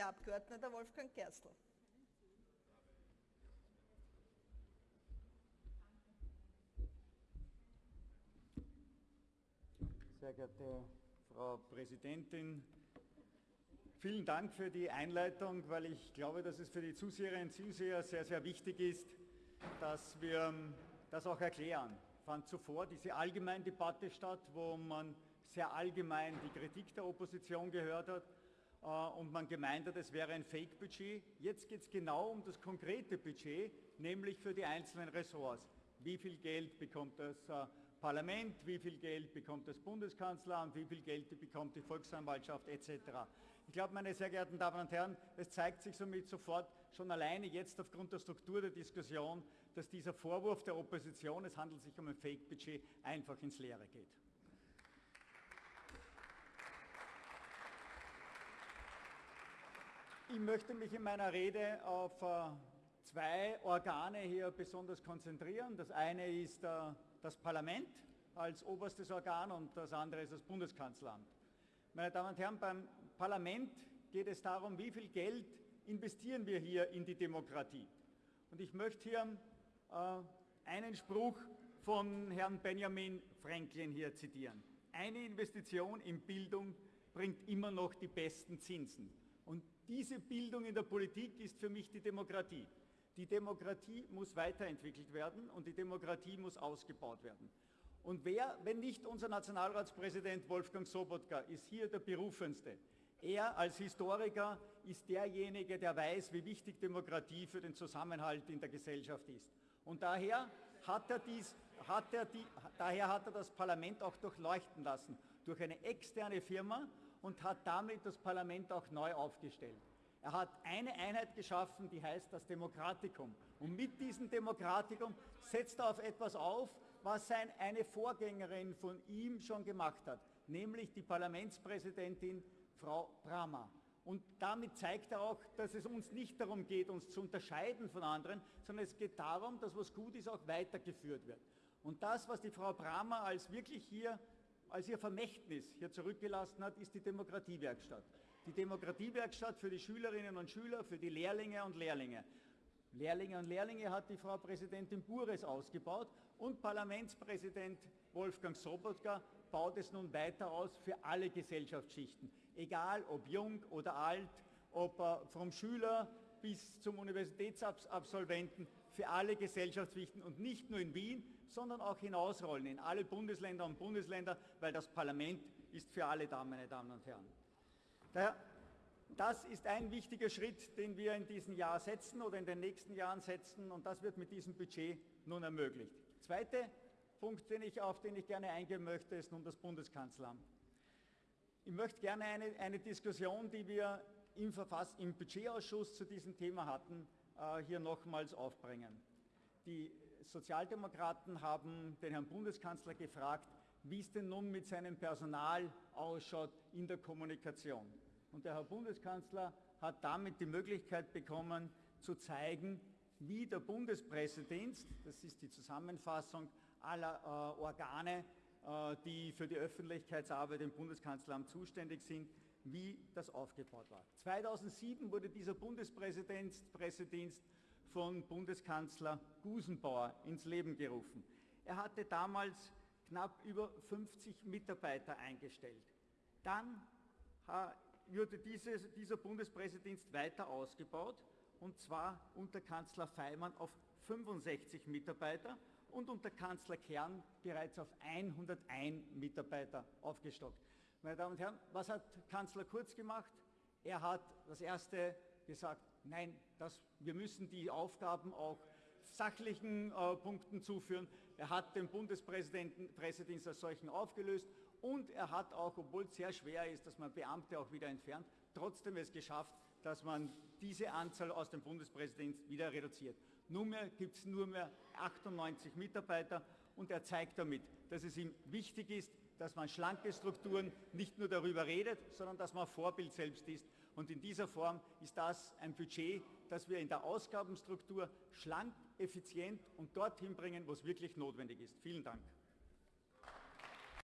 Herr Abgeordneter Wolfgang Gerstl. Sehr geehrte Frau Präsidentin, vielen Dank für die Einleitung, weil ich glaube, dass es für die Zuseherinnen und Zuseher sehr, sehr wichtig ist, dass wir das auch erklären. Fand zuvor diese allgemeine Debatte statt, wo man sehr allgemein die Kritik der Opposition gehört hat und man gemeint hat, es wäre ein Fake-Budget. Jetzt geht es genau um das konkrete Budget, nämlich für die einzelnen Ressorts. Wie viel Geld bekommt das äh, Parlament, wie viel Geld bekommt das Bundeskanzleramt, wie viel Geld bekommt die Volksanwaltschaft etc. Ich glaube, meine sehr geehrten Damen und Herren, es zeigt sich somit sofort schon alleine jetzt aufgrund der Struktur der Diskussion, dass dieser Vorwurf der Opposition, es handelt sich um ein Fake-Budget, einfach ins Leere geht. Ich möchte mich in meiner Rede auf äh, zwei Organe hier besonders konzentrieren. Das eine ist äh, das Parlament als oberstes Organ und das andere ist das Bundeskanzleramt. Meine Damen und Herren, beim Parlament geht es darum, wie viel Geld investieren wir hier in die Demokratie. Und ich möchte hier äh, einen Spruch von Herrn Benjamin Franklin hier zitieren. Eine Investition in Bildung bringt immer noch die besten Zinsen. Und diese Bildung in der Politik ist für mich die Demokratie. Die Demokratie muss weiterentwickelt werden und die Demokratie muss ausgebaut werden. Und wer, wenn nicht unser Nationalratspräsident Wolfgang Sobotka, ist hier der Berufenste. Er als Historiker ist derjenige, der weiß, wie wichtig Demokratie für den Zusammenhalt in der Gesellschaft ist. Und daher hat er, dies, hat er die, daher hat er das Parlament auch durchleuchten lassen durch eine externe Firma und hat damit das Parlament auch neu aufgestellt. Er hat eine Einheit geschaffen, die heißt das Demokratikum. Und mit diesem Demokratikum setzt er auf etwas auf, was sein, eine Vorgängerin von ihm schon gemacht hat, nämlich die Parlamentspräsidentin Frau Brahma. Und damit zeigt er auch, dass es uns nicht darum geht, uns zu unterscheiden von anderen, sondern es geht darum, dass was gut ist, auch weitergeführt wird. Und das, was die Frau Brahma als wirklich hier als ihr Vermächtnis hier zurückgelassen hat, ist die Demokratiewerkstatt. Die Demokratiewerkstatt für die Schülerinnen und Schüler, für die Lehrlinge und Lehrlinge. Lehrlinge und Lehrlinge hat die Frau Präsidentin Bures ausgebaut und Parlamentspräsident Wolfgang Sobotka baut es nun weiter aus für alle Gesellschaftsschichten. Egal ob jung oder alt, ob vom Schüler bis zum Universitätsabsolventen für alle Gesellschaftspflichten und nicht nur in Wien, sondern auch hinausrollen in alle Bundesländer und Bundesländer, weil das Parlament ist für alle da, meine Damen und Herren. Daher, das ist ein wichtiger Schritt, den wir in diesem Jahr setzen oder in den nächsten Jahren setzen und das wird mit diesem Budget nun ermöglicht. Zweiter Punkt, den ich, auf den ich gerne eingehen möchte, ist nun das Bundeskanzleramt. Ich möchte gerne eine, eine Diskussion, die wir im, Verfass-, im Budgetausschuss zu diesem Thema hatten, äh, hier nochmals aufbringen. Die Sozialdemokraten haben den Herrn Bundeskanzler gefragt, wie es denn nun mit seinem Personal ausschaut in der Kommunikation. Und der Herr Bundeskanzler hat damit die Möglichkeit bekommen, zu zeigen, wie der Bundespräsident, das ist die Zusammenfassung aller äh, Organe, äh, die für die Öffentlichkeitsarbeit im Bundeskanzleramt zuständig sind, wie das aufgebaut war. 2007 wurde dieser Bundespräsidentsdienst von Bundeskanzler Gusenbauer ins Leben gerufen. Er hatte damals knapp über 50 Mitarbeiter eingestellt. Dann wurde dieses, dieser Bundespräsidentsdienst weiter ausgebaut und zwar unter Kanzler Feimann auf 65 Mitarbeiter und unter Kanzler Kern bereits auf 101 Mitarbeiter aufgestockt. Meine Damen und Herren, was hat Kanzler Kurz gemacht? Er hat das Erste gesagt, nein, das, wir müssen die Aufgaben auch sachlichen äh, Punkten zuführen. Er hat den Bundespräsidenten Pressedienst als solchen aufgelöst und er hat auch, obwohl es sehr schwer ist, dass man Beamte auch wieder entfernt, trotzdem es geschafft, dass man diese Anzahl aus dem Bundespräsidenten wieder reduziert. Nunmehr gibt es nur mehr 98 Mitarbeiter und er zeigt damit, dass es ihm wichtig ist, dass man schlanke Strukturen nicht nur darüber redet, sondern dass man Vorbild selbst ist. Und in dieser Form ist das ein Budget, das wir in der Ausgabenstruktur schlank, effizient und dorthin bringen, wo es wirklich notwendig ist. Vielen Dank.